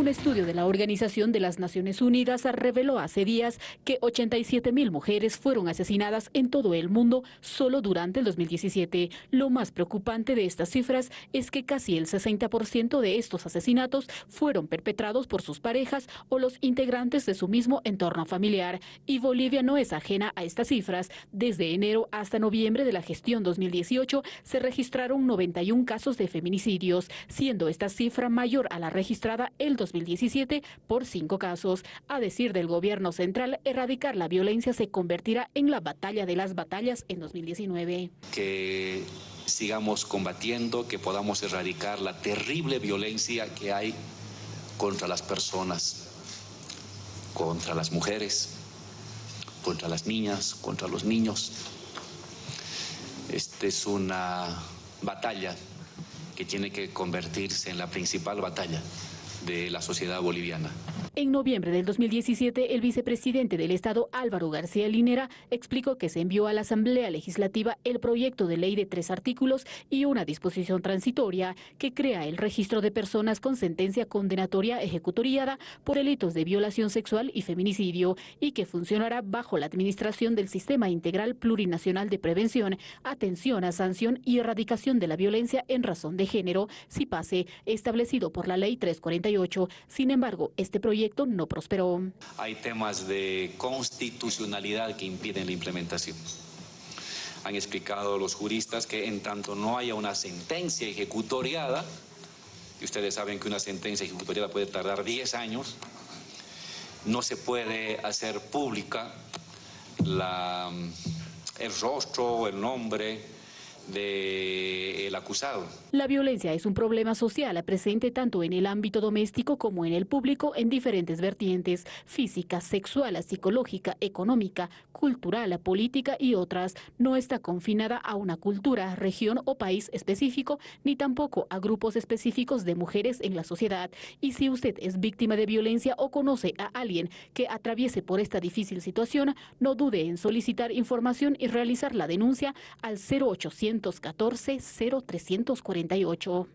Un estudio de la Organización de las Naciones Unidas reveló hace días que 87 mil mujeres fueron asesinadas en todo el mundo solo durante el 2017. Lo más preocupante de estas cifras es que casi el 60% de estos asesinatos fueron perpetrados por sus parejas o los integrantes de su mismo entorno familiar. Y Bolivia no es ajena a estas cifras. Desde enero hasta noviembre de la gestión 2018 se registraron 91 casos de feminicidios, siendo esta cifra mayor a la registrada el 2017 por cinco casos. A decir del gobierno central, erradicar la violencia se convertirá en la batalla de las batallas en 2019. Que sigamos combatiendo, que podamos erradicar la terrible violencia que hay contra las personas, contra las mujeres, contra las niñas, contra los niños. Esta es una batalla que tiene que convertirse en la principal batalla de la sociedad boliviana. En noviembre del 2017, el vicepresidente del Estado, Álvaro García Linera, explicó que se envió a la Asamblea Legislativa el proyecto de ley de tres artículos y una disposición transitoria que crea el registro de personas con sentencia condenatoria ejecutoriada por delitos de violación sexual y feminicidio y que funcionará bajo la administración del Sistema Integral Plurinacional de Prevención, Atención a Sanción y Erradicación de la Violencia en razón de género, si pase, establecido por la Ley 348. Sin embargo, este proyecto no prosperó. Hay temas de constitucionalidad que impiden la implementación. Han explicado los juristas que en tanto no haya una sentencia ejecutoriada, y ustedes saben que una sentencia ejecutoriada puede tardar 10 años, no se puede hacer pública la, el rostro, el nombre, del acusado. La violencia es un problema social presente tanto en el ámbito doméstico como en el público en diferentes vertientes, física, sexual, psicológica, económica, cultural, política y otras. No está confinada a una cultura, región o país específico, ni tampoco a grupos específicos de mujeres en la sociedad. Y si usted es víctima de violencia o conoce a alguien que atraviese por esta difícil situación, no dude en solicitar información y realizar la denuncia al 0800 314 0348.